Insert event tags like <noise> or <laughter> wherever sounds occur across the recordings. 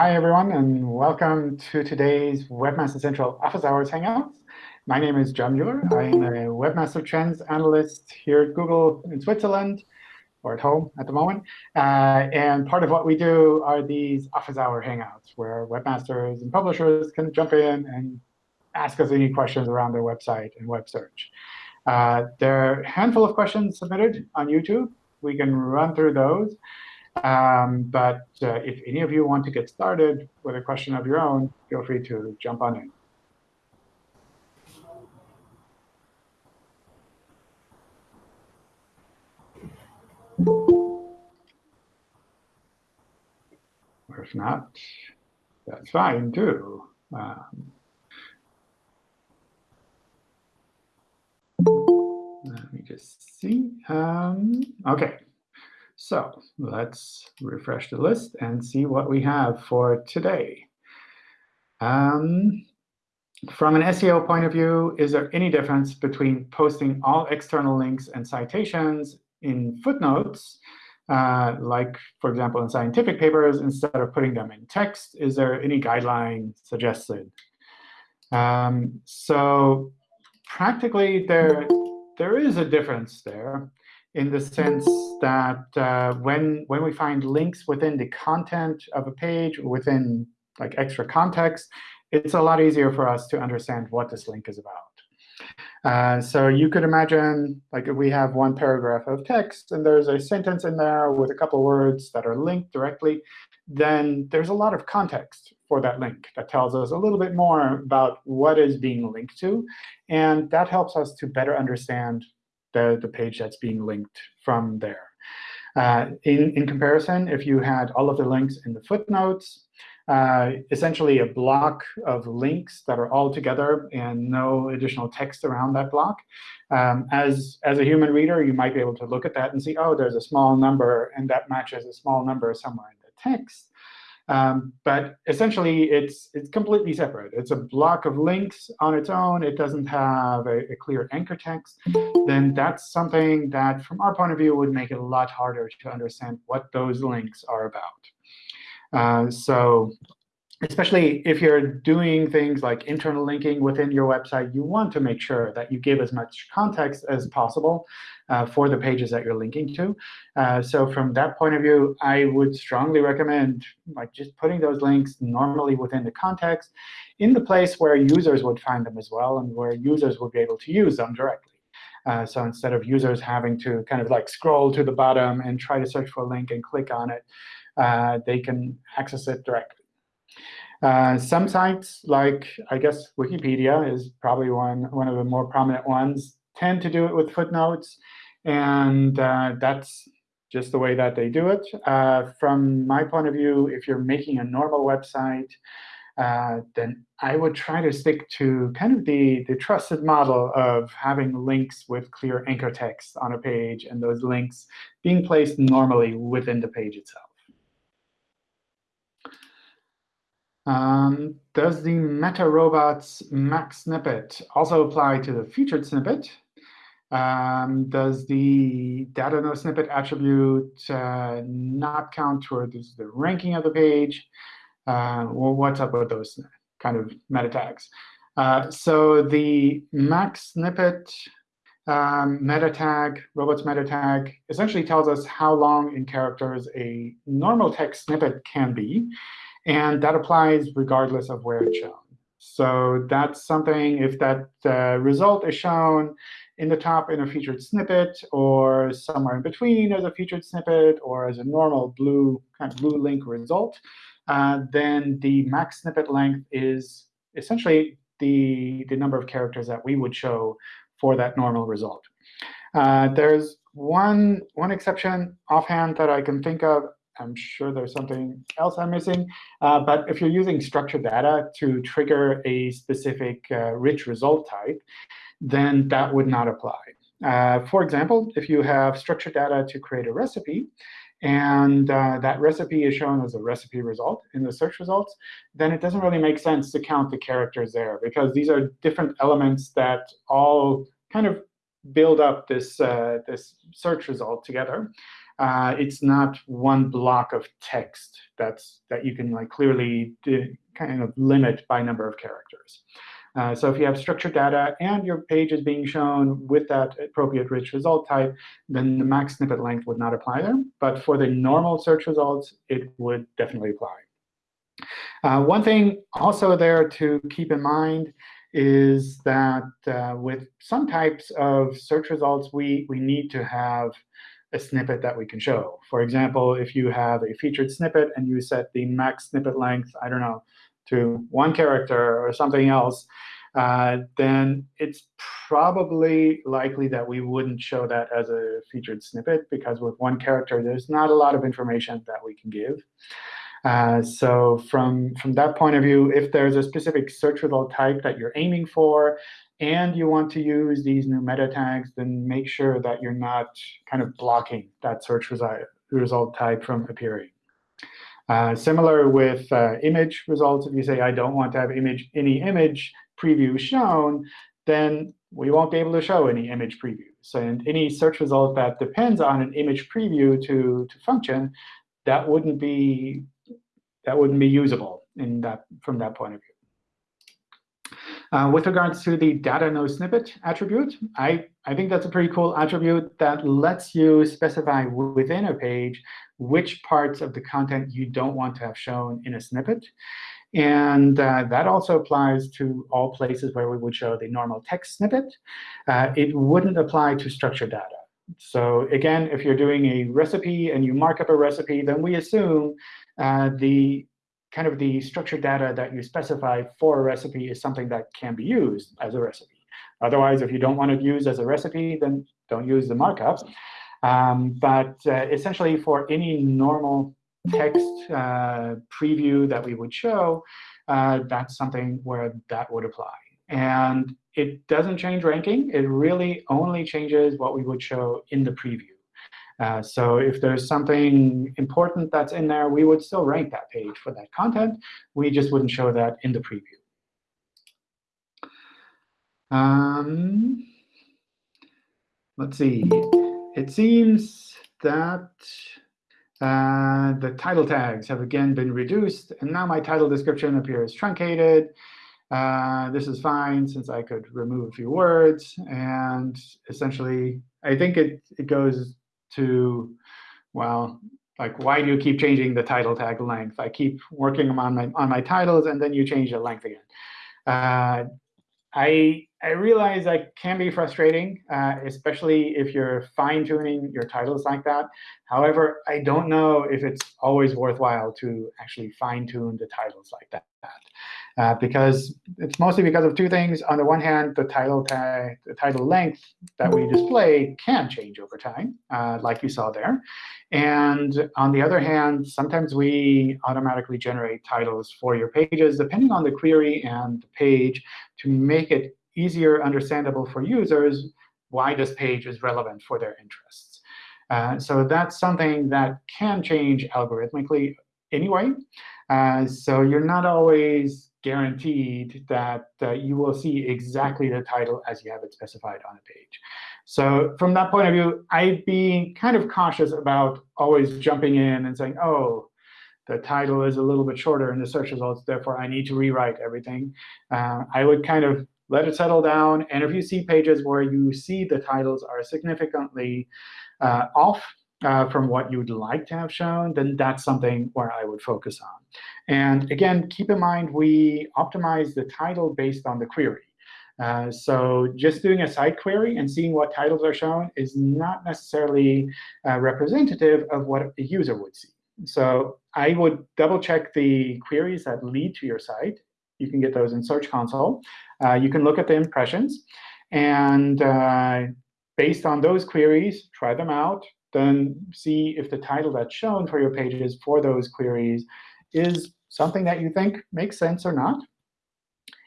Hi, everyone, and welcome to today's Webmaster Central Office Hours Hangouts. My name is John Mueller. I'm a Webmaster Trends Analyst here at Google in Switzerland, or at home at the moment. Uh, and part of what we do are these Office Hour Hangouts, where webmasters and publishers can jump in and ask us any questions around their website and web search. Uh, there are a handful of questions submitted on YouTube. We can run through those. Um, but uh, if any of you want to get started with a question of your own, feel free to jump on in. Or if not, that's fine too. Um, let me just see. Um, OK. So let's refresh the list and see what we have for today. Um, from an SEO point of view, is there any difference between posting all external links and citations in footnotes, uh, like, for example, in scientific papers, instead of putting them in text? Is there any guideline suggested? Um, so practically, there, there is a difference there in the sense that uh, when, when we find links within the content of a page, within like extra context, it's a lot easier for us to understand what this link is about. Uh, so you could imagine like if we have one paragraph of text, and there's a sentence in there with a couple words that are linked directly, then there's a lot of context for that link that tells us a little bit more about what is being linked to. And that helps us to better understand the, the page that's being linked from there. Uh, in, in comparison, if you had all of the links in the footnotes, uh, essentially a block of links that are all together and no additional text around that block. Um, as, as a human reader, you might be able to look at that and see, oh, there's a small number, and that matches a small number somewhere in the text. Um, but essentially, it's, it's completely separate. It's a block of links on its own. It doesn't have a, a, clear anchor text. Then that's something that, from our point of view, would make it a lot harder to understand what those links are about. Uh, so especially if you're doing things like internal linking within your website, you want to make sure that you give as much context as possible uh, for the pages that you're linking to. Uh, so from that point of view, I would strongly recommend like just putting those links normally within the context in the place where users would find them as well and where users would be able to use them directly. Uh, so instead of users having to kind of like scroll to the bottom and try to search for a link and click on it, uh, they can access it directly. Uh, some sites, like I guess Wikipedia is probably one, one of the more prominent ones, tend to do it with footnotes. And uh, that's just the way that they do it. Uh, from my point of view, if you're making a normal website, uh, then I would try to stick to kind of the, the trusted model of having links with clear anchor text on a page and those links being placed normally within the page itself. Um, does the meta robots max snippet also apply to the featured snippet? Um, does the data no snippet attribute uh, not count towards the ranking of the page? Uh, well, what's up with those kind of meta tags? Uh, so the max snippet um, meta tag, robots meta tag, essentially tells us how long in characters a normal text snippet can be. And that applies regardless of where it's shown. So that's something, if that uh, result is shown in the top in a featured snippet, or somewhere in between as a featured snippet, or as a normal blue kind of blue link result, uh, then the max snippet length is essentially the, the number of characters that we would show for that normal result. Uh, there's one, one exception offhand that I can think of, I'm sure there's something else I'm missing. Uh, but if you're using structured data to trigger a specific uh, rich result type, then that would not apply. Uh, for example, if you have structured data to create a recipe, and uh, that recipe is shown as a recipe result in the search results, then it doesn't really make sense to count the characters there, because these are different elements that all kind of build up this, uh, this search result together. Uh, it's not one block of text that's that you can like clearly kind of limit by number of characters. Uh, so if you have structured data and your page is being shown with that appropriate rich result type, then the max snippet length would not apply there. But for the normal search results, it would definitely apply. Uh, one thing also there to keep in mind is that uh, with some types of search results, we, we need to have a snippet that we can show. For example, if you have a featured snippet and you set the max snippet length, I don't know, to one character or something else, uh, then it's probably likely that we wouldn't show that as a featured snippet, because with one character, there's not a lot of information that we can give. Uh, so from, from that point of view, if there's a specific search result type that you're aiming for, and you want to use these new meta tags, then make sure that you're not kind of blocking that search result type from appearing. Uh, similar with uh, image results, if you say, I don't want to have image any image preview shown, then we won't be able to show any image previews. And any search result that depends on an image preview to, to function, that wouldn't be that wouldn't be usable in that from that point of view. Uh, with regards to the data no snippet attribute, I, I think that's a pretty cool attribute that lets you specify within a page which parts of the content you don't want to have shown in a snippet. And uh, that also applies to all places where we would show the normal text snippet. Uh, it wouldn't apply to structured data. So again, if you're doing a recipe and you mark up a recipe, then we assume uh, the kind of the structured data that you specify for a recipe is something that can be used as a recipe. Otherwise, if you don't want to use as a recipe, then don't use the markup. Um, but uh, essentially, for any normal text uh, preview that we would show, uh, that's something where that would apply. And it doesn't change ranking. It really only changes what we would show in the preview. Uh, so if there's something important that's in there, we would still rank that page for that content. We just wouldn't show that in the preview. Um, let's see. It seems that uh, the title tags have again been reduced. And now my title description appears truncated. Uh, this is fine, since I could remove a few words. And essentially, I think it, it goes to, well, like, why do you keep changing the title tag length? I keep working on my, on my titles, and then you change the length again. Uh, I, I realize that can be frustrating, uh, especially if you're fine-tuning your titles like that. However, I don't know if it's always worthwhile to actually fine-tune the titles like that uh, because it's mostly because of two things. On the one hand, the title the title length that we display can change over time, uh, like you saw there. And on the other hand, sometimes we automatically generate titles for your pages, depending on the query and the page, to make it easier understandable for users why this page is relevant for their interests. Uh, so that's something that can change algorithmically anyway. Uh, so you're not always guaranteed that uh, you will see exactly the title as you have it specified on a page. So from that point of view, I'd be kind of cautious about always jumping in and saying, oh, the title is a little bit shorter in the search results, therefore I need to rewrite everything. Uh, I would kind of let it settle down. And if you see pages where you see the titles are significantly uh, off uh, from what you'd like to have shown, then that's something where I would focus on. And again, keep in mind, we optimize the title based on the query. Uh, so just doing a site query and seeing what titles are shown is not necessarily uh, representative of what a user would see. So I would double check the queries that lead to your site. You can get those in Search Console. Uh, you can look at the impressions. And uh, based on those queries, try them out, then see if the title that's shown for your pages for those queries is something that you think makes sense or not.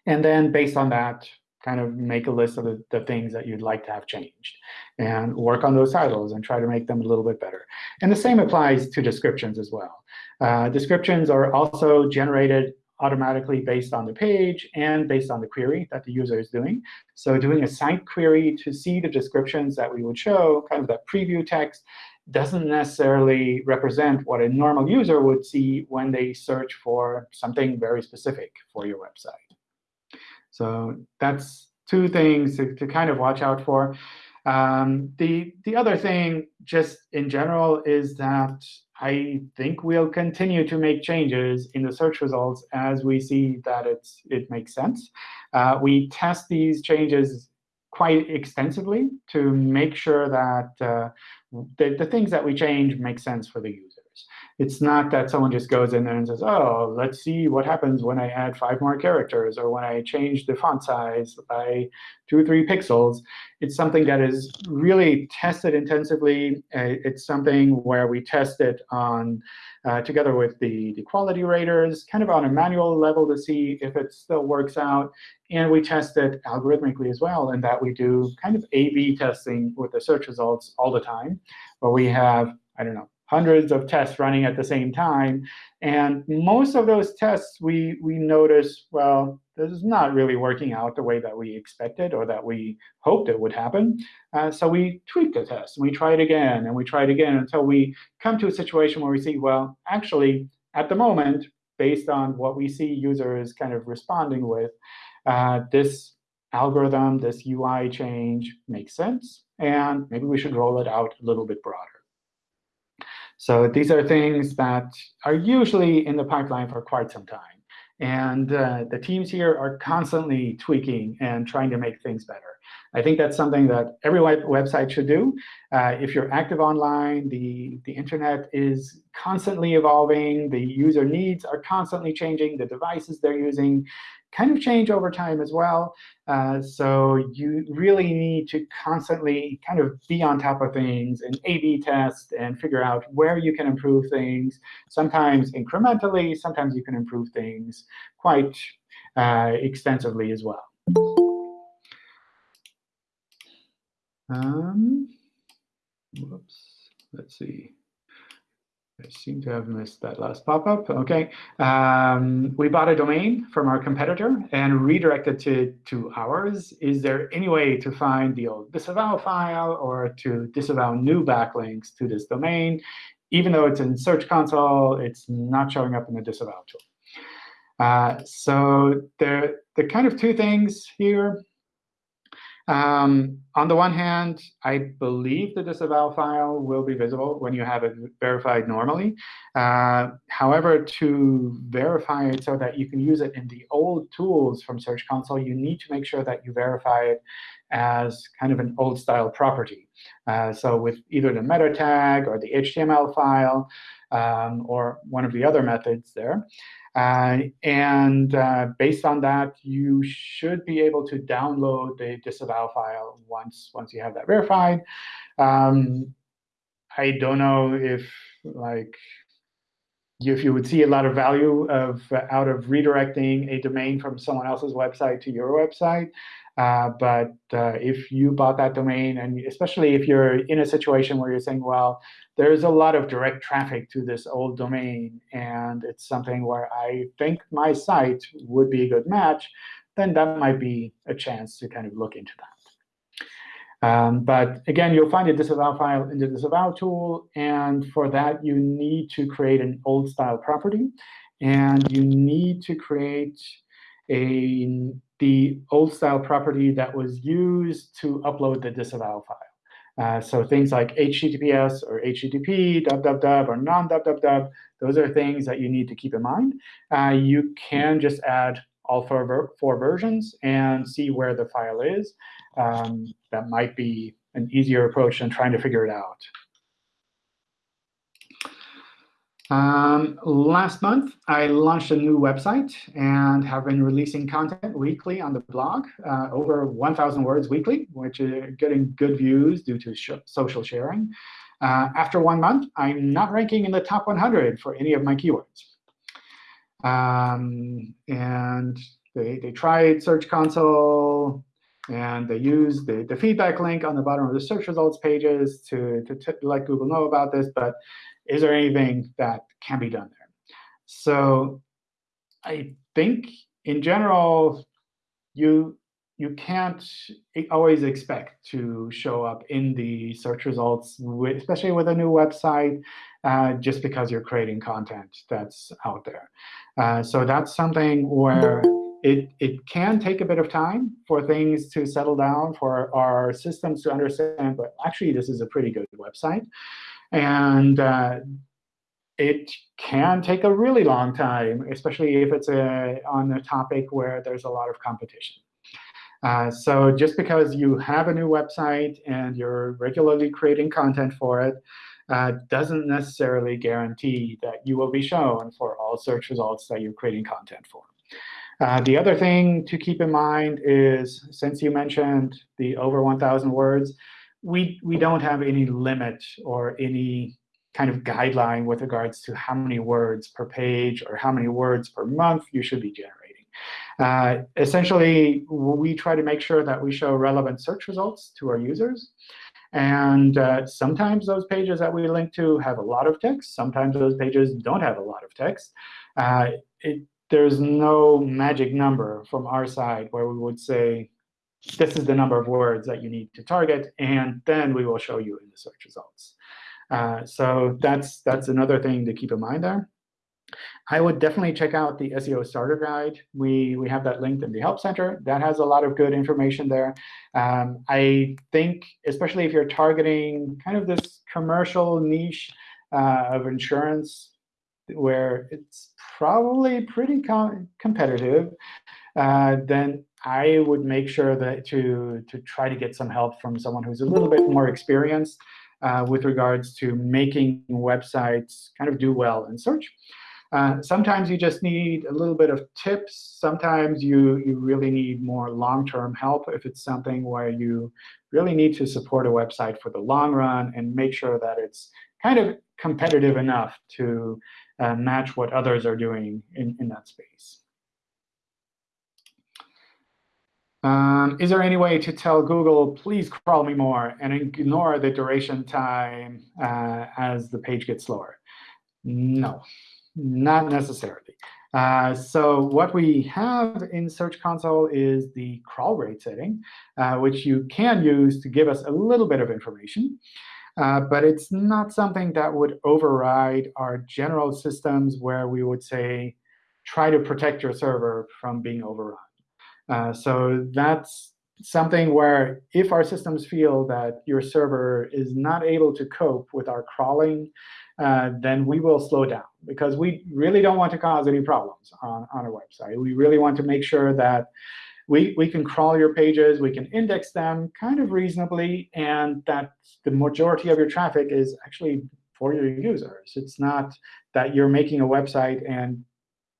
And then based on that, kind of make a list of the, the, things that you'd like to have changed and work on those titles and try to make them a little bit better. And the same applies to descriptions as well. Uh, descriptions are also generated automatically based on the page and based on the query that the user is doing. So doing a site query to see the descriptions that we would show, kind of that preview text, doesn't necessarily represent what a normal user would see when they search for something very specific for your website. So that's two things to, to kind of watch out for. Um, the, the other thing, just in general, is that I think we'll continue to make changes in the search results as we see that it's, it makes sense. Uh, we test these changes quite extensively to make sure that uh, the, the things that we change make sense for the users. It's not that someone just goes in there and says, oh, let's see what happens when I add five more characters or when I change the font size by two or three pixels. It's something that is really tested intensively. Uh, it's something where we test it on uh, together with the, the quality raters, kind of on a manual level to see if it still works out. And we test it algorithmically as well, in that we do kind of A-B testing with the search results all the time, where we have, I don't know, hundreds of tests running at the same time. And most of those tests, we, we notice, well, this is not really working out the way that we expected or that we hoped it would happen. Uh, so we tweak the test, and we try it again, and we try it again until we come to a situation where we see, well, actually, at the moment, based on what we see users kind of responding with, uh, this algorithm, this UI change makes sense, and maybe we should roll it out a little bit broader. So these are things that are usually in the pipeline for quite some time. And uh, the teams here are constantly tweaking and trying to make things better. I think that's something that every website should do. Uh, if you're active online, the, the internet is constantly evolving. The user needs are constantly changing. The devices they're using kind of change over time as well. Uh, so you really need to constantly kind of be on top of things and A-B test and figure out where you can improve things, sometimes incrementally, sometimes you can improve things quite uh, extensively as well. Um, whoops, let's see. I seem to have missed that last pop-up. OK. Um, we bought a domain from our competitor and redirected to, to ours. Is there any way to find the old disavow file or to disavow new backlinks to this domain? Even though it's in Search Console, it's not showing up in the disavow tool. Uh, so there, there are kind of two things here. Um, on the one hand, I believe the disavow file will be visible when you have it verified normally. Uh, however, to verify it so that you can use it in the old tools from Search Console, you need to make sure that you verify it as kind of an old-style property. Uh, so with either the meta tag or the HTML file um, or one of the other methods there. Uh, and uh, based on that, you should be able to download the disavow file once, once you have that verified. Um, I don't know if like if you would see a lot of value of uh, out of redirecting a domain from someone else's website to your website. Uh, but uh, if you bought that domain, and especially if you're in a situation where you're saying, well, there's a lot of direct traffic to this old domain, and it's something where I think my site would be a good match, then that might be a chance to kind of look into that. Um, but again, you'll find a disavow file in the disavow tool. And for that, you need to create an old style property. And you need to create the old style property that was used to upload the disavow file. Uh, so things like HTTPS or HTTP, www, or non-www, those are things that you need to keep in mind. Uh, you can just add all four, four versions and see where the file is. Um, that might be an easier approach than trying to figure it out. Um, last month, I launched a new website and have been releasing content weekly on the blog, uh, over 1,000 words weekly, which is getting good views due to sh social sharing. Uh, after one month, I'm not ranking in the top 100 for any of my keywords. Um, and they, they tried Search Console, and they used the, the feedback link on the bottom of the search results pages to, to, to let Google know about this. But is there anything that can be done there? So I think in general, you you can't always expect to show up in the search results, with, especially with a new website, uh, just because you're creating content that's out there. Uh, so that's something where it, it can take a bit of time for things to settle down, for our systems to understand, but actually this is a pretty good website. And uh, it can take a really long time, especially if it's a, on a topic where there's a lot of competition. Uh, so just because you have a new website and you're regularly creating content for it, uh, doesn't necessarily guarantee that you will be shown for all search results that you're creating content for. Uh, the other thing to keep in mind is, since you mentioned the over 1,000 words, we, we don't have any limit or any kind of guideline with regards to how many words per page or how many words per month you should be generating. Uh, essentially, we try to make sure that we show relevant search results to our users. And uh, sometimes those pages that we link to have a lot of text. Sometimes those pages don't have a lot of text. Uh, it, there's no magic number from our side where we would say, this is the number of words that you need to target, and then we will show you in the search results. Uh, so that's, that's another thing to keep in mind there. I would definitely check out the SEO Starter Guide. We, we have that linked in the Help Center. That has a lot of good information there. Um, I think, especially if you're targeting kind of this commercial niche uh, of insurance, where it's probably pretty com competitive, uh, then I would make sure that to, to try to get some help from someone who's a little bit more experienced uh, with regards to making websites kind of do well in search. Uh, sometimes you just need a little bit of tips. Sometimes you, you really need more long-term help if it's something where you really need to support a website for the long run and make sure that it's kind of competitive enough to uh, match what others are doing in, in that space. Um, is there any way to tell Google, please crawl me more, and ignore the duration time uh, as the page gets slower? No. Not necessarily. Uh, so what we have in Search Console is the crawl rate setting, uh, which you can use to give us a little bit of information. Uh, but it's not something that would override our general systems where we would say, try to protect your server from being overrun. Uh, so that's something where if our systems feel that your server is not able to cope with our crawling uh, then we will slow down because we really don't want to cause any problems on, on our website. We really want to make sure that we, we can crawl your pages, we can index them kind of reasonably, and that the majority of your traffic is actually for your users. It's not that you're making a website and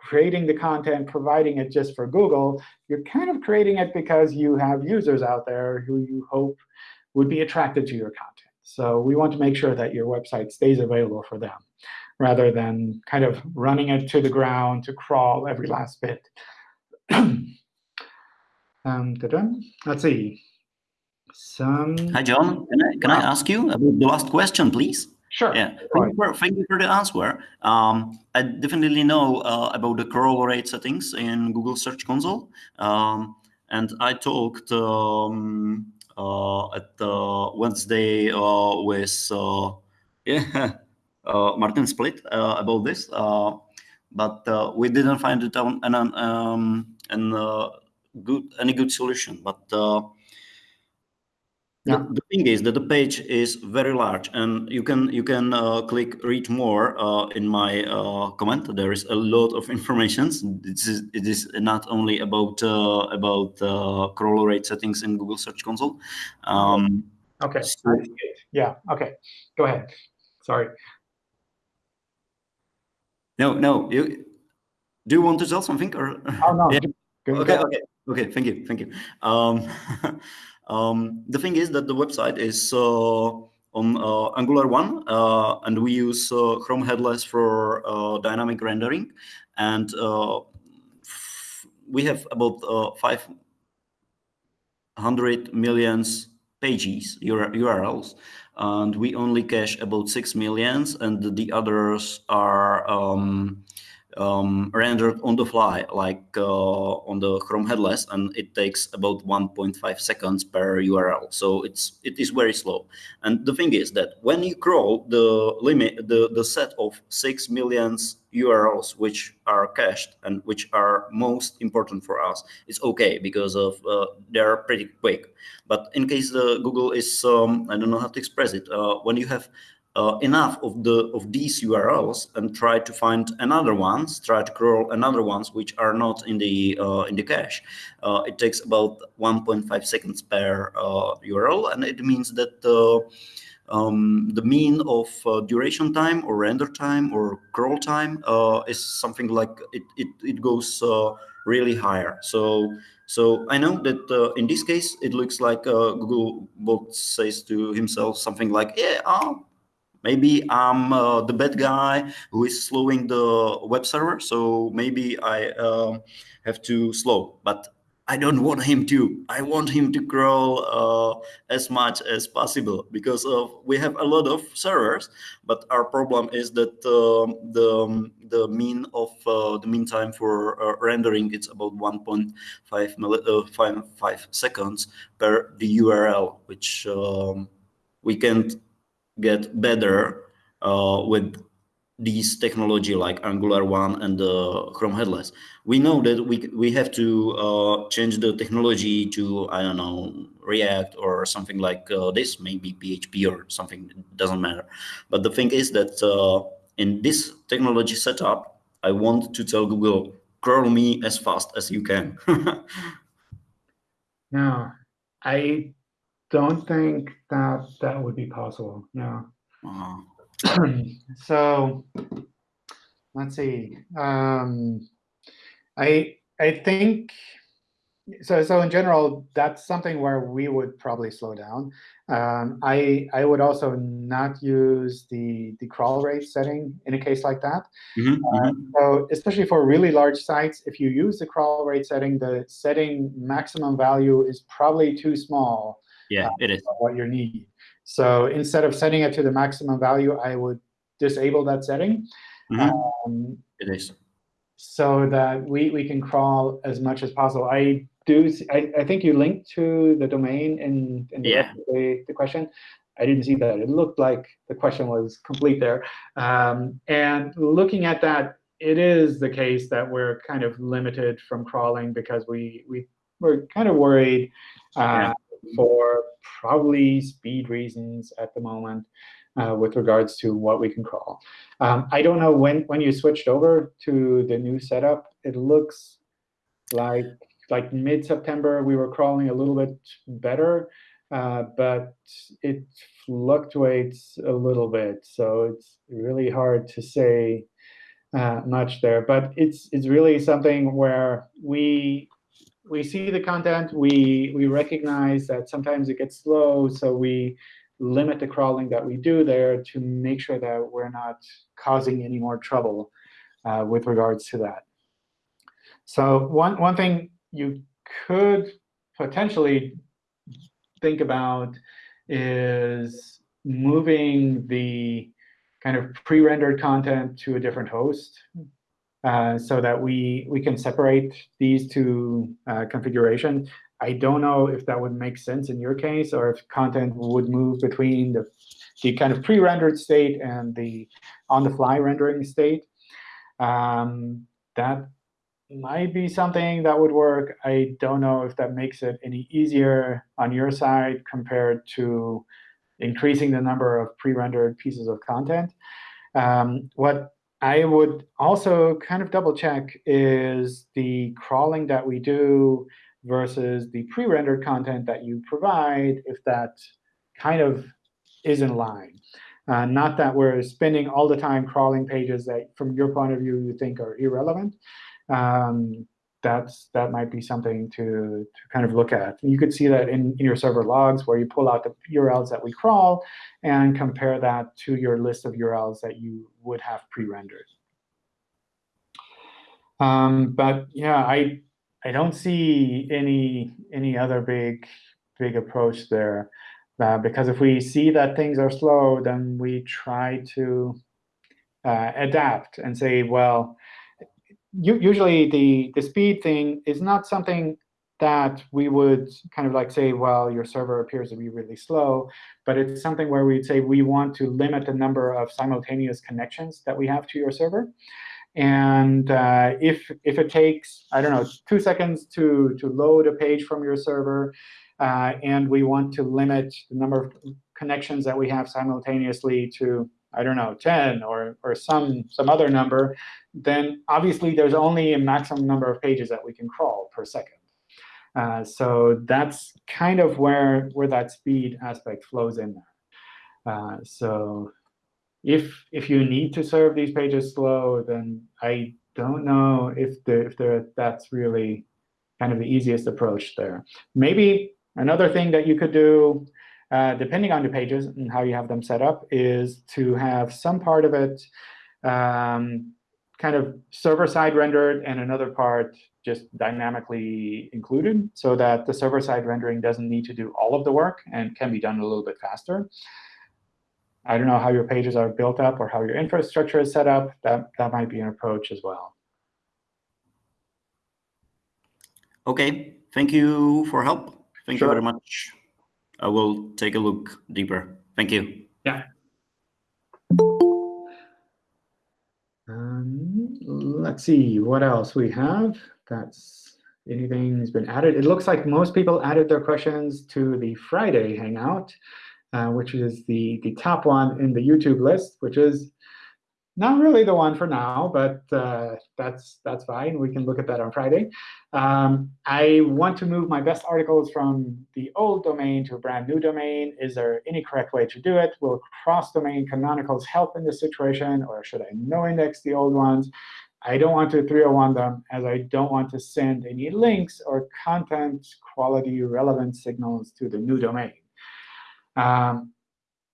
creating the content, providing it just for Google. You're kind of creating it because you have users out there who you hope would be attracted to your content. So we want to make sure that your website stays available for them, rather than kind of running it to the ground to crawl every last bit. <clears throat> um, Let's see. Some... Hi, John. Can I, can wow. I ask you about the last question, please? Sure. Yeah. Thank, you for, thank you for the answer. Um, I definitely know uh, about the crawl rate settings in Google Search Console. Um, and I talked um, uh, at Wednesday uh, with uh, <laughs> yeah Martin Splitt about this, but we didn't find it on an um, an good any good solution. But yeah. The, the, thing is that the page is very large, and you can you can uh, click read more uh, in my uh, comment. There is a lot of information. This is it is not only about uh, about uh, crawl rate settings in Google Search Console. Um, okay. So, yeah. Okay. Go ahead. Sorry. No, no. You do you want to tell something or? Oh no. <laughs> yeah. Okay. Okay. Okay. Thank you. Thank you. Um, <laughs> Um, the thing is that the website is uh, on uh, Angular 1, uh, and we use Chrome headless for dynamic rendering. And we have about 500 millions pages, URLs, and we only cache about 6 millions, and the others are um, um, rendered on the fly, like uh, on the Chrome headless, and it takes about 1.5 seconds per URL. So it's it is very slow. And the thing is that when you crawl the limit, the the set of six millions URLs which are cached and which are most important for us, it's okay because of uh, they're pretty quick. But in case the Google is, um, I don't know how to express it, uh, when you have uh, enough of the of these URLs and try to find another ones, try to crawl another ones which are not in the uh, in the cache. Uh, it takes about 1.5 seconds per URL, uh, and it means that uh, um, the mean of uh, duration time or render time or crawl time is something like it it it goes really higher. So so I know that uh, in this case, it looks like uh, Google says to himself something like, yeah, oh, Maybe I'm uh, the bad guy who is slowing the web server, so maybe I uh, have to slow. But I don't want him to. I want him to crawl uh, as much as possible because we have a lot of servers, but our problem is that um, the um, the mean of uh, the mean time for uh, rendering it's about 1.5 uh, seconds per the URL, which um, we can't get better uh, with these technology like Angular 1 and the Chrome headless. We know that we, we have to uh, change the technology to, I don't know, React or something like uh, this, maybe PHP or something, doesn't matter. But the thing is that uh, in this technology setup, I want to tell Google, curl me as fast as you can. <laughs> no, I don't think that that would be possible. No. Uh <clears throat> -huh. so let's see. Um, I I think so. So in general, that's something where we would probably slow down. Um, I I would also not use the the crawl rate setting in a case like that. Mm -hmm. uh, so especially for really large sites, if you use the crawl rate setting, the setting maximum value is probably too small yeah, uh, it is. What you need. So instead of setting it to the maximum value, I would disable that setting. Mm -hmm. um, it is. So that we, we can crawl as much as possible. I do. I, I think you linked to the domain in, in the, yeah. the, the question. I didn't see that. It looked like the question was complete there. Um, and looking at that, it is the case that we're kind of limited from crawling because we, we we're kind of worried uh, yeah for probably speed reasons at the moment uh, with regards to what we can crawl. Um, I don't know when, when you switched over to the new setup, it looks like like mid-September we were crawling a little bit better, uh, but it fluctuates a little bit. So it's really hard to say uh, much there. But it's it's really something where we we see the content, we, we recognize that sometimes it gets slow, so we limit the crawling that we do there to make sure that we're not causing any more trouble uh, with regards to that. So one, one thing you could potentially think about is moving the kind of pre-rendered content to a different host. Uh, so that we, we can separate these two uh, configurations. I don't know if that would make sense in your case, or if content would move between the, the kind of pre-rendered state and the on-the-fly rendering state. Um, that might be something that would work. I don't know if that makes it any easier on your side compared to increasing the number of pre-rendered pieces of content. Um, what I would also kind of double check is the crawling that we do versus the pre-rendered content that you provide, if that kind of is in line. Uh, not that we're spending all the time crawling pages that, from your point of view, you think are irrelevant. Um, that's that might be something to, to kind of look at. You could see that in, in your server logs where you pull out the URLs that we crawl and compare that to your list of URLs that you would have pre-rendered. Um, but yeah, I I don't see any any other big big approach there. Uh, because if we see that things are slow, then we try to uh, adapt and say, well, usually the, the speed thing is not something that we would kind of like say, well, your server appears to be really slow. But it's something where we'd say we want to limit the number of simultaneous connections that we have to your server. And uh, if, if it takes, I don't know, two seconds to, to load a page from your server, uh, and we want to limit the number of connections that we have simultaneously to, I don't know, 10 or, or some, some other number, then obviously there's only a maximum number of pages that we can crawl per second. Uh, so that's kind of where, where that speed aspect flows in there. Uh, so if if you need to serve these pages slow, then I don't know if the if the that's really kind of the easiest approach there. Maybe another thing that you could do, uh, depending on the pages and how you have them set up, is to have some part of it um, kind of server-side rendered and another part just dynamically included so that the server-side rendering doesn't need to do all of the work and can be done a little bit faster. I don't know how your pages are built up or how your infrastructure is set up. That, that might be an approach as well. OK, thank you for help. Thank sure. you very much. I will take a look deeper. Thank you. Yeah. Um, let's see what else we have. That's anything's been added. It looks like most people added their questions to the Friday Hangout uh, which is the, the top one in the YouTube list, which is not really the one for now, but uh, that's that's fine. We can look at that on Friday. Um, I want to move my best articles from the old domain to a brand new domain. Is there any correct way to do it? Will cross-domain canonicals help in this situation, or should I no index the old ones? I don't want to 301 them, as I don't want to send any links or content quality relevant signals to the new domain. Um,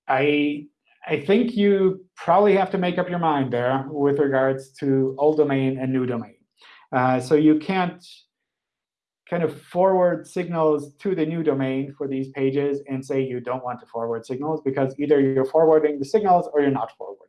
I I think you probably have to make up your mind there with regards to old domain and new domain. Uh, so you can't kind of forward signals to the new domain for these pages and say you don't want to forward signals, because either you're forwarding the signals or you're not forwarding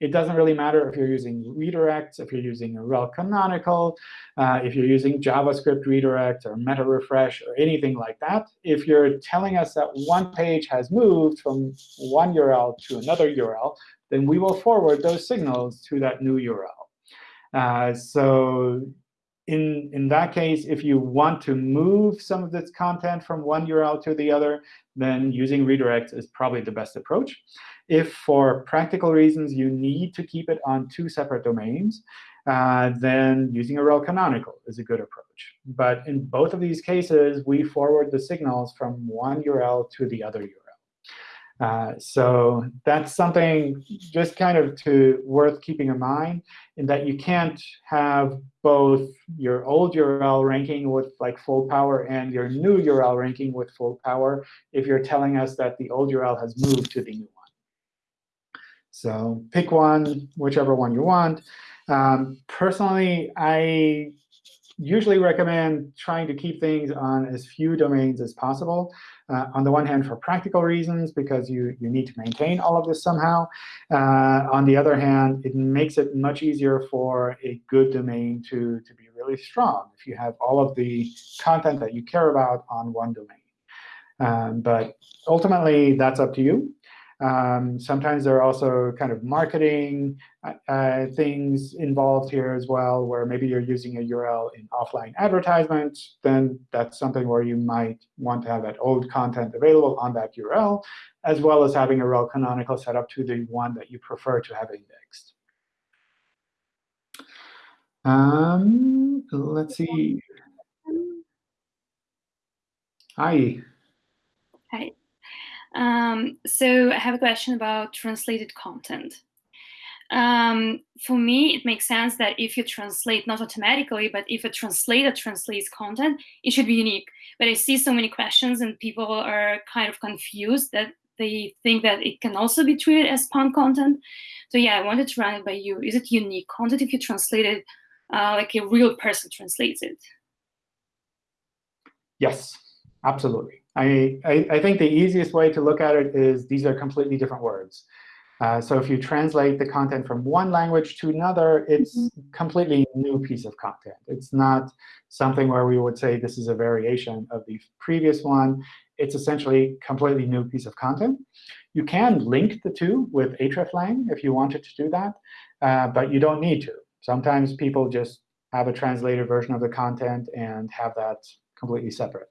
it doesn't really matter if you're using redirects, if you're using a rel canonical, uh, if you're using JavaScript redirect or meta refresh or anything like that. If you're telling us that one page has moved from one URL to another URL, then we will forward those signals to that new URL. Uh, so in, in that case, if you want to move some of this content from one URL to the other, then using redirects is probably the best approach. If for practical reasons you need to keep it on two separate domains, uh, then using a rel canonical is a good approach. But in both of these cases, we forward the signals from one URL to the other URL. Uh, so that's something just kind of to worth keeping in mind, in that you can't have both your old URL ranking with like full power and your new URL ranking with full power if you're telling us that the old URL has moved to the new so pick one, whichever one you want. Um, personally, I usually recommend trying to keep things on as few domains as possible. Uh, on the one hand, for practical reasons, because you, you need to maintain all of this somehow. Uh, on the other hand, it makes it much easier for a good domain to, to be really strong if you have all of the content that you care about on one domain. Um, but ultimately, that's up to you. Um, sometimes there are also kind of marketing uh, uh, things involved here as well, where maybe you're using a URL in offline advertisement. Then that's something where you might want to have that old content available on that URL, as well as having a rel canonical set up to the one that you prefer to have indexed. Um, let's see. Hi. Hi. Um, so I have a question about translated content. Um, for me, it makes sense that if you translate, not automatically, but if a translator translates content, it should be unique. But I see so many questions and people are kind of confused that they think that it can also be treated as spawn content. So yeah, I wanted to run it by you. Is it unique content if you translate it uh, like a real person translates it? Yes, absolutely. I, I, I, think the easiest way to look at it is these are completely different words. Uh, so if you translate the content from one language to another, it's Mhm. completely new piece of content. It's not something where we would say this is a variation of the previous one. It's essentially completely new piece of content. You can link the two with hreflang if you wanted to do that, uh, but you don't need to. Sometimes people just have a translated version of the content and have that completely separate.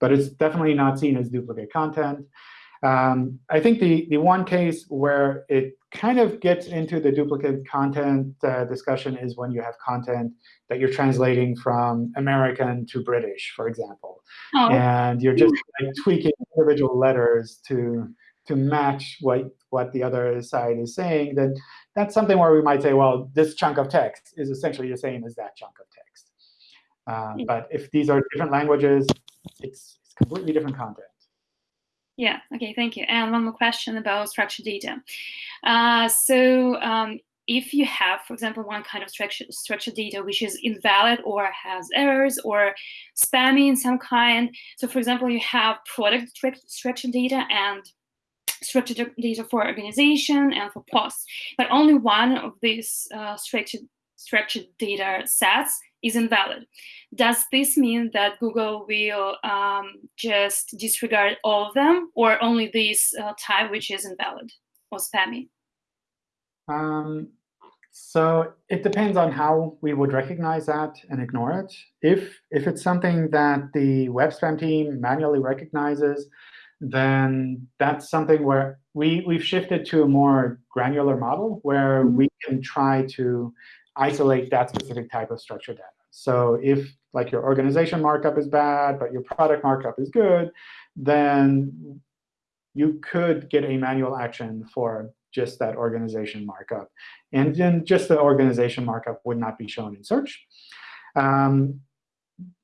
But it's definitely not seen as duplicate content. Um, I think the, the one case where it kind of gets into the duplicate content uh, discussion is when you have content that you're translating from American to British, for example. Oh, And you're just like, tweaking individual letters to, to match what, what the other side is saying, then that's something where we might say, well, this chunk of text is essentially the same as that chunk of text. Uh, but if these are different languages, it's, it's completely different content. Yeah, OK, thank you. And one more question about structured data. Uh, so um, if you have, for example, one kind of structured, structured data which is invalid or has errors or spammy in some kind, so for example, you have product structured data and structured data for organization and for posts, but only one of these uh, structured, structured data sets is invalid. Does this mean that Google will um, just disregard all of them, or only this uh, type which is invalid or spammy? Um, so it depends on how we would recognize that and ignore it. If, if it's something that the web spam team manually recognizes, then that's something where we, we've shifted to a more granular model where Mhm. we can try to isolate that specific type of structured data. So if like your organization markup is bad, but your product markup is good, then you could get a manual action for just that organization markup. And then just the organization markup would not be shown in search. Um,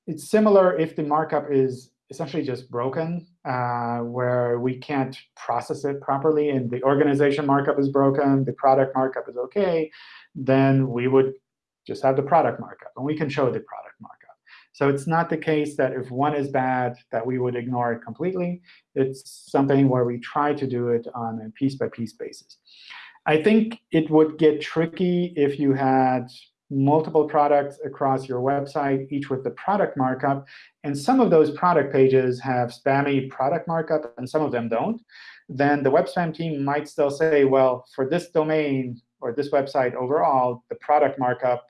it's similar if the markup is essentially just broken, uh, where we can't process it properly, and the organization markup is broken, the product markup is OK, then we would just have the product markup. And we can show the product markup. So it's not the case that if one is bad, that we would ignore it completely. It's something where we try to do it on a piece-by-piece basis. I think it would get tricky if you had multiple products across your website, each with the product markup. And some of those product pages have spammy product markup, and some of them don't. Then the web spam team might still say, well, for this domain or this website overall, the product markup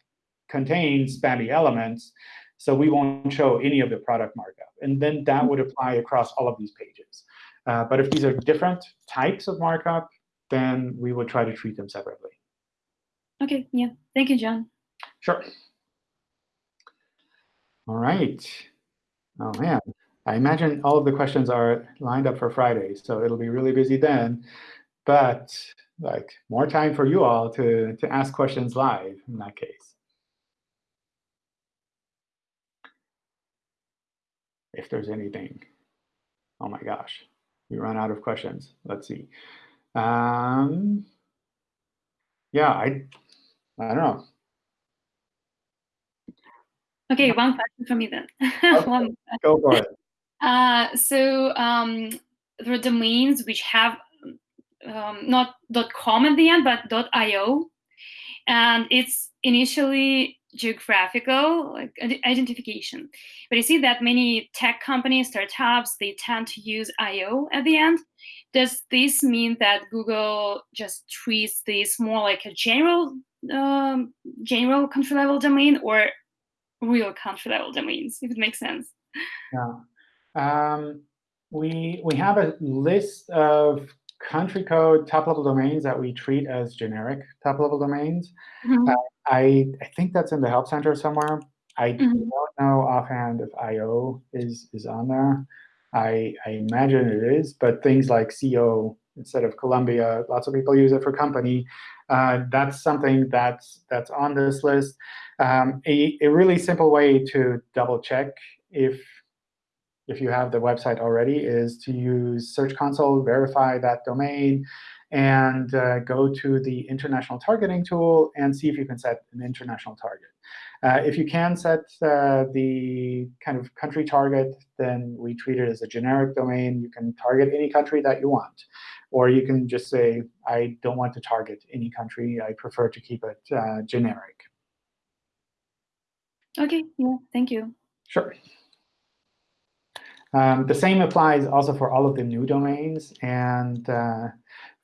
contains spammy elements. So we won't show any of the product markup. And then that would apply across all of these pages. Uh, but if these are different types of markup, then we would try to treat them separately. OK, yeah. Thank you, John. Sure. All right. Oh, man. I imagine all of the questions are lined up for Friday, so it'll be really busy then. But like more time for you all to, to ask questions live in that case. If there's anything. Oh my gosh, we run out of questions. Let's see. Um, yeah, I, I don't know. OK, one question for me then. <laughs> Okay. Go for it. <laughs> Uh, so um, there are domains which have um, not .com at the end, but .io, and it's initially geographical like identification. But you see that many tech companies, startups, they tend to use .io at the end. Does this mean that Google just treats this more like a general um, general country level domain or real country level domains, if it makes sense? Yeah. Um, we, we have a list of country code top-level domains that we treat as generic top-level domains. Mhm. I, I think that's in the Help Center somewhere. I Mhm. don't know offhand if IO is, is on there. I, I imagine it is, but things like CO instead of Colombia, lots of people use it for company. Uh, that's something that's, that's on this list. Um, a, a really simple way to double check if if you have the website already, is to use Search Console, verify that domain, and uh, go to the international targeting tool and see if you can set an international target. Uh, if you can set uh, the kind of country target, then we treat it as a generic domain. You can target any country that you want. Or you can just say, I don't want to target any country. I prefer to keep it uh, generic. OK, yeah, thank you. Sure. Um, the same applies also for all of the new domains. And uh,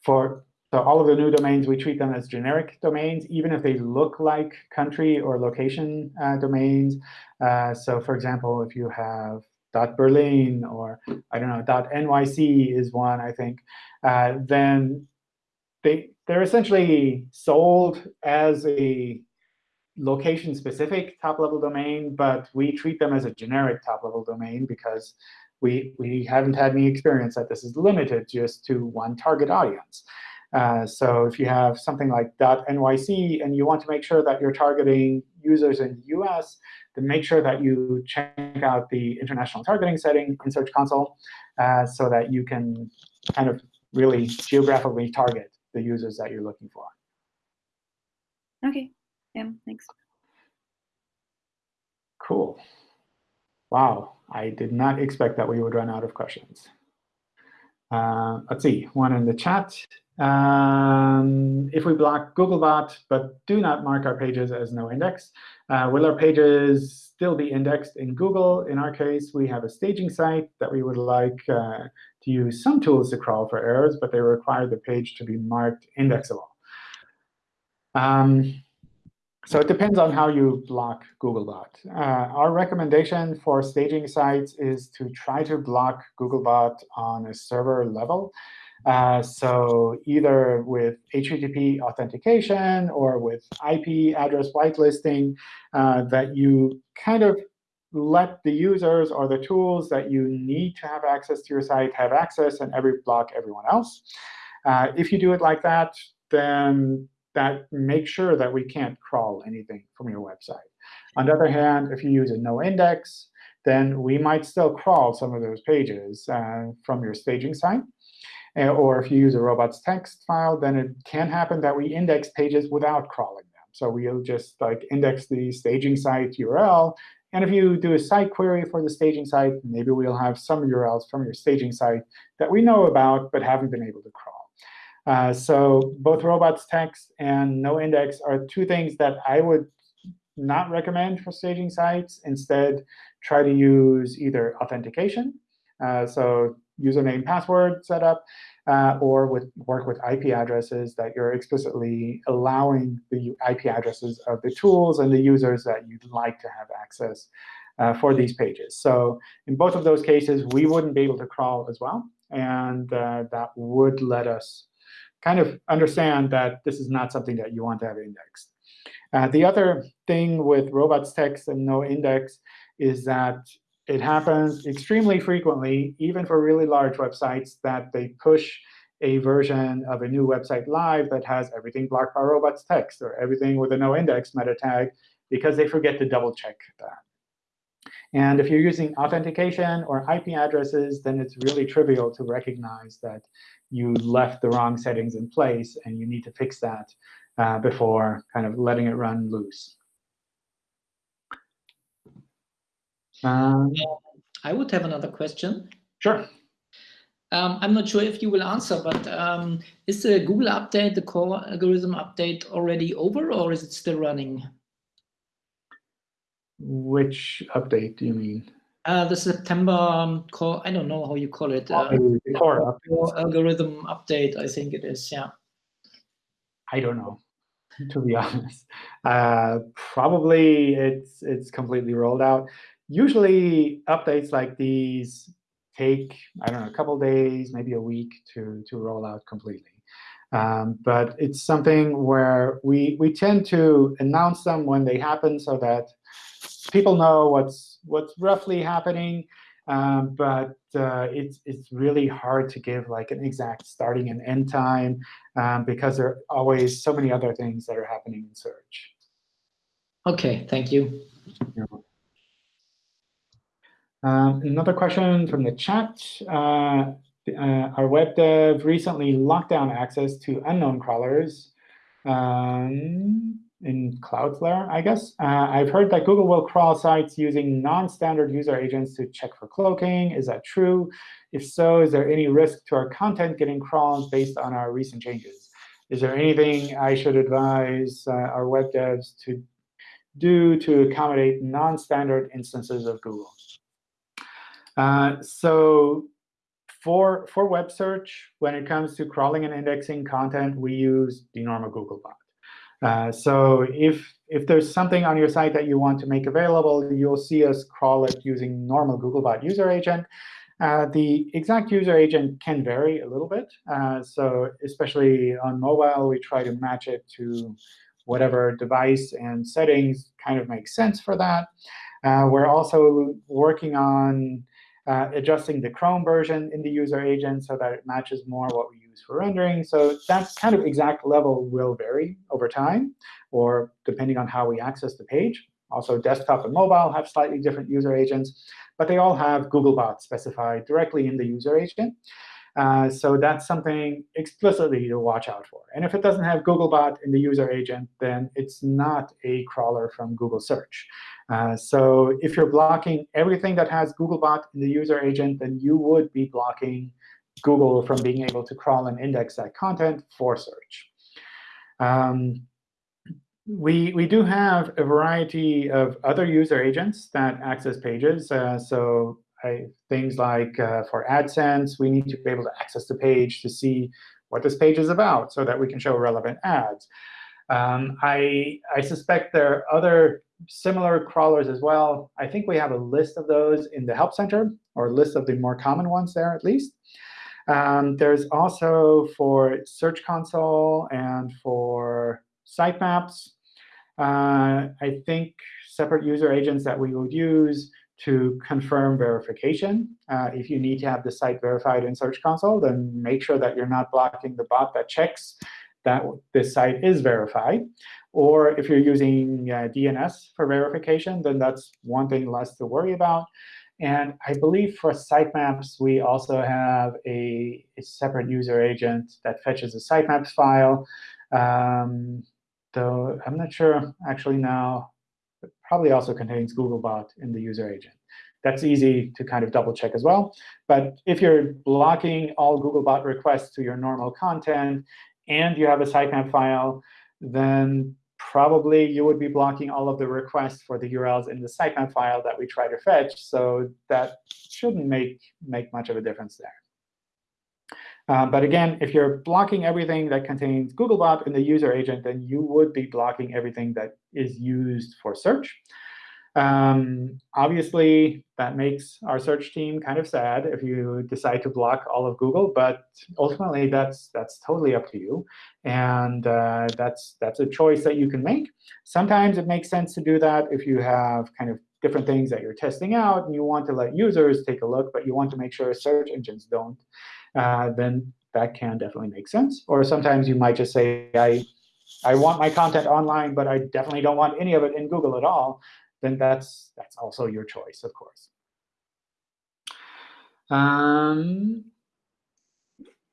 for so all of the new domains, we treat them as generic domains, even if they look like country or location uh, domains. Uh, so for example, if you have .berlin or I don't know .nyc is one, I think, uh, then they they're essentially sold as a location-specific top-level domain, but we treat them as a generic top-level domain because we, we haven't had any experience that this is limited just to one target audience. Uh, so if you have something like .nyc and you want to make sure that you're targeting users in the US, then make sure that you check out the international targeting setting in Search Console uh, so that you can kind of really geographically target the users that you're looking for. OK. Yeah, thanks. Cool. Wow, I did not expect that we would run out of questions. Uh, let's see, one in the chat. Um, if we block Googlebot but do not mark our pages as no index, uh, will our pages still be indexed in Google? In our case, we have a staging site that we would like uh, to use some tools to crawl for errors, but they require the page to be marked indexable. Um, so it depends on how you block Googlebot. Uh, our recommendation for staging sites is to try to block Googlebot on a server level. Uh, so either with HTTP authentication or with IP address whitelisting, uh, that you kind of let the users or the tools that you need to have access to your site have access and every block everyone else. Uh, if you do it like that, then that makes sure that we can't crawl anything from your website. On the other hand, if you use a no index, then we might still crawl some of those pages uh, from your staging site. Uh, or if you use a robots text file, then it can happen that we index pages without crawling them. So we'll just like index the staging site URL. And if you do a site query for the staging site, maybe we'll have some URLs from your staging site that we know about but haven't been able to crawl. Uh, so both robots text and no index are two things that I would not recommend for staging sites. Instead, try to use either authentication, uh, so username password setup, uh, or with work with IP addresses that you're explicitly allowing the IP addresses of the tools and the users that you'd like to have access uh, for these pages. So in both of those cases, we wouldn't be able to crawl as well. And uh, that would let us kind of understand that this is not something that you want to have indexed. Uh, the other thing with robots text and no index is that it happens extremely frequently, even for really large websites, that they push a version of a new website live that has everything blocked by robots text or everything with a no index meta tag because they forget to double check that. And if you're using authentication or IP addresses, then it's really trivial to recognize that you left the wrong settings in place, and you need to fix that uh, before kind of letting it run loose. Um, I would have another question. Sure. Um, I'm not sure if you will answer, but um, is the Google update, the core algorithm update, already over, or is it still running? Which update do you mean? Uh, the September um, call, I don't know how you call it. Uh, the core algorithm update, I think it is, yeah. I don't know, to be <laughs> honest. Uh, probably it's it's completely rolled out. Usually updates like these take, I don't know, a couple days, maybe a week to, to roll out completely. Um, but it's something where we, we tend to announce them when they happen so that people know what's what's roughly happening, um, but uh, it's it's really hard to give like an exact starting and end time um, because there are always so many other things that are happening in search. OK, thank you. Um, another question from the chat. Uh, uh, our web dev recently locked down access to unknown crawlers. Um, in Cloudflare, I guess. Uh, I've heard that Google will crawl sites using non-standard user agents to check for cloaking. Is that true? If so, is there any risk to our content getting crawled based on our recent changes? Is there anything I should advise uh, our web devs to do to accommodate non-standard instances of Google? Uh, so for, for web search, when it comes to crawling and indexing content, we use the normal Google Googlebot. Uh, so if, if there's something on your site that you want to make available, you'll see us crawl it using normal Googlebot user agent. Uh, the exact user agent can vary a little bit. Uh, so especially on mobile, we try to match it to whatever device and settings kind of make sense for that. Uh, we're also working on uh, adjusting the Chrome version in the user agent so that it matches more what we for rendering. So that kind of exact level will vary over time, or depending on how we access the page. Also, desktop and mobile have slightly different user agents, but they all have Googlebot specified directly in the user agent. Uh, so that's something explicitly to watch out for. And if it doesn't have Googlebot in the user agent, then it's not a crawler from Google Search. Uh, so if you're blocking everything that has Googlebot in the user agent, then you would be blocking Google from being able to crawl and index that content for search. Um, we, we do have a variety of other user agents that access pages. Uh, so I, things like uh, for AdSense, we need to be able to access the page to see what this page is about so that we can show relevant ads. Um, I, I suspect there are other similar crawlers as well. I think we have a list of those in the Help Center, or a list of the more common ones there at least. Um, there's also for Search Console and for sitemaps, uh, I think separate user agents that we would use to confirm verification. Uh, if you need to have the site verified in Search Console, then make sure that you're not blocking the bot that checks that this site is verified. Or if you're using uh, DNS for verification, then that's one thing less to worry about. And I believe for sitemaps, we also have a, a separate user agent that fetches a sitemaps file. Um, though I'm not sure actually now. It probably also contains Googlebot in the user agent. That's easy to kind of double check as well. But if you're blocking all Googlebot requests to your normal content, and you have a sitemap file, then probably you would be blocking all of the requests for the URLs in the sitemap file that we try to fetch. So that shouldn't make, make much of a difference there. Uh, but again, if you're blocking everything that contains Googlebot in the user agent, then you would be blocking everything that is used for search. Um, obviously, that makes our search team kind of sad if you decide to block all of Google. But ultimately, that's that's totally up to you, and uh, that's that's a choice that you can make. Sometimes it makes sense to do that if you have kind of different things that you're testing out, and you want to let users take a look, but you want to make sure search engines don't. Uh, then that can definitely make sense. Or sometimes you might just say, I I want my content online, but I definitely don't want any of it in Google at all then that's that's also your choice, of course. Um,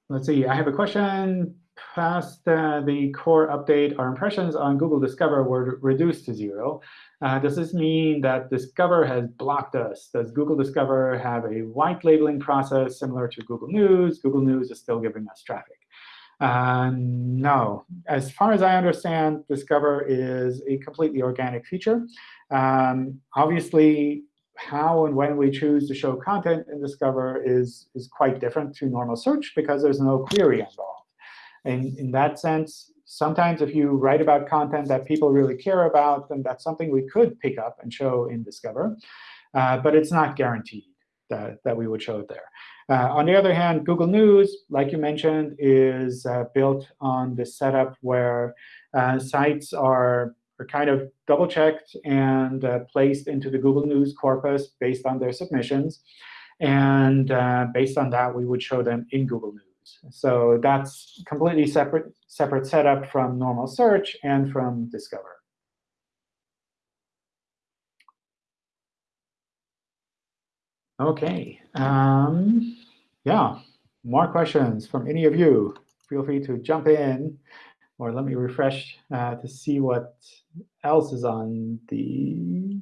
let's see. I have a question. Past uh, the core update, our impressions on Google Discover were reduced to zero. Uh, does this mean that Discover has blocked us? Does Google Discover have a white labeling process similar to Google News? Google News is still giving us traffic. Uh, no. As far as I understand, Discover is a completely organic feature. Um, obviously, how and when we choose to show content in Discover is, is quite different to normal search because there's no query involved. And in that sense, sometimes if you write about content that people really care about, then that's something we could pick up and show in Discover. Uh, but it's not guaranteed that, that we would show it there. Uh, on the other hand, Google News, like you mentioned, is uh, built on the setup where uh, sites are, are kind of double-checked and uh, placed into the Google News corpus based on their submissions. And uh, based on that, we would show them in Google News. So that's completely separate, separate setup from normal search and from Discover. OK. Um, yeah, more questions from any of you. Feel free to jump in or let me refresh uh, to see what else is on the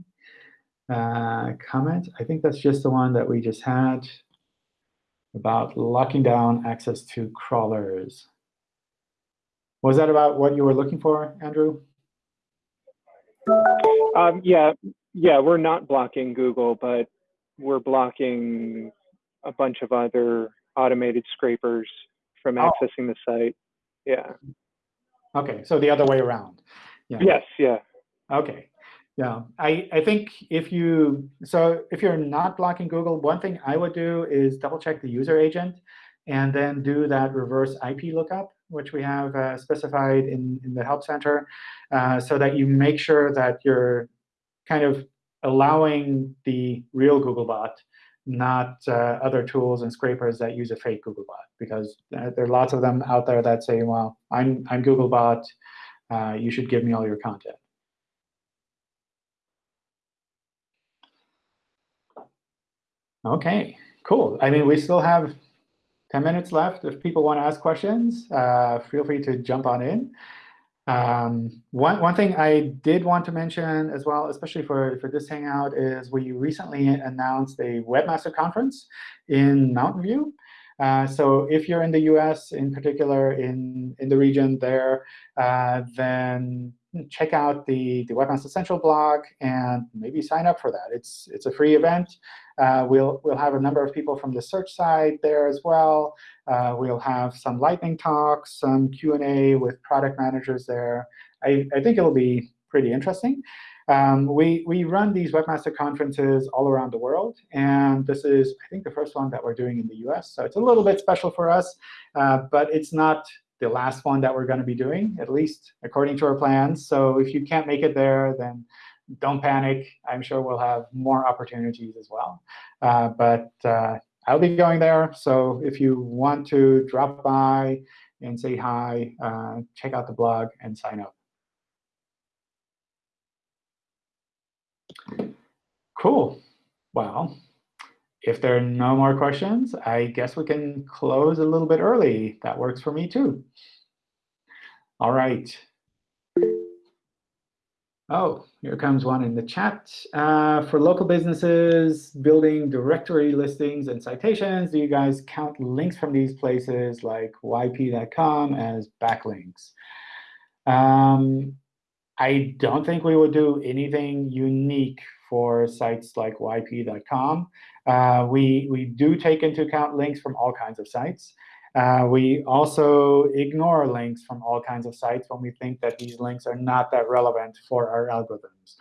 uh, comment. I think that's just the one that we just had about locking down access to crawlers. Was that about what you were looking for, Andrew? Um, yeah, yeah, we're not blocking Google, but we're blocking a bunch of other automated scrapers from Oh. accessing the site. Yeah. OK, so the other way around. Yeah. Yes. Yeah. Okay. Yeah, I, I think if you, so if you're not blocking Google, one thing I would do is double check the user agent and then do that reverse IP lookup, which we have uh, specified in, in the Help Center, uh, so that you make sure that you're kind of allowing the real Googlebot, not uh, other tools and scrapers that use a fake Googlebot, because uh, there are lots of them out there that say, well, I'm, I'm Googlebot, uh, you should give me all your content. OK, cool. I mean, we still have 10 minutes left. If people want to ask questions, uh, feel free to jump on in. Um, one, one thing I did want to mention as well, especially for, for this Hangout, is we recently announced a Webmaster Conference in Mountain View. Uh, so if you're in the US, in particular in, in the region there, uh, then check out the, the Webmaster Central blog and maybe sign up for that. It's, it's a free event. Uh, we'll, we'll have a number of people from the search side there as well. Uh, we'll have some lightning talks, some Q&A with product managers there. I, I think it'll be pretty interesting. Um, we, we run these Webmaster conferences all around the world. And this is, I think, the first one that we're doing in the US. So it's a little bit special for us. Uh, but it's not the last one that we're going to be doing, at least according to our plans. So if you can't make it there, then don't panic. I'm sure we'll have more opportunities as well. Uh, but uh, I'll be going there. So if you want to drop by and say hi, uh, check out the blog and sign up. Cool. Well, if there are no more questions, I guess we can close a little bit early. That works for me, too. All right. Oh, here comes one in the chat. Uh, for local businesses building directory listings and citations, do you guys count links from these places like yp.com as backlinks? Um, I don't think we would do anything unique for sites like yp.com. Uh, we, we do take into account links from all kinds of sites. Uh, we also ignore links from all kinds of sites when we think that these links are not that relevant for our algorithms.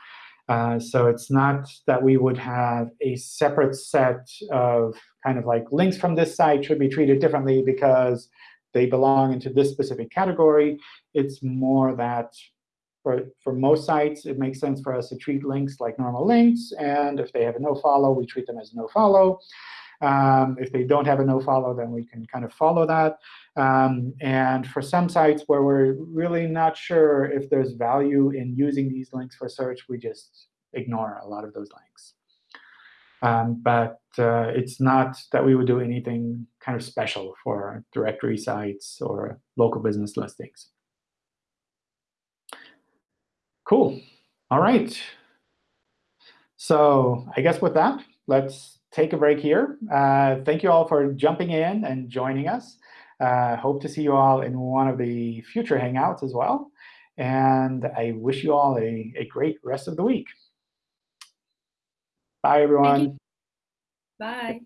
Uh, so it's not that we would have a separate set of kind of like links from this site should be treated differently because they belong into this specific category. It's more that for, for most sites, it makes sense for us to treat links like normal links. And if they have a no-follow, we treat them as no-follow. Um, if they don't have a no-follow, then we can kind of follow that. Um, and for some sites where we're really not sure if there's value in using these links for search, we just ignore a lot of those links. Um, but uh, it's not that we would do anything kind of special for directory sites or local business listings. Cool. All right. So I guess with that, let's take a break here. Uh, thank you all for jumping in and joining us. Uh, hope to see you all in one of the future Hangouts as well. And I wish you all a, a great rest of the week. Bye, everyone. Bye.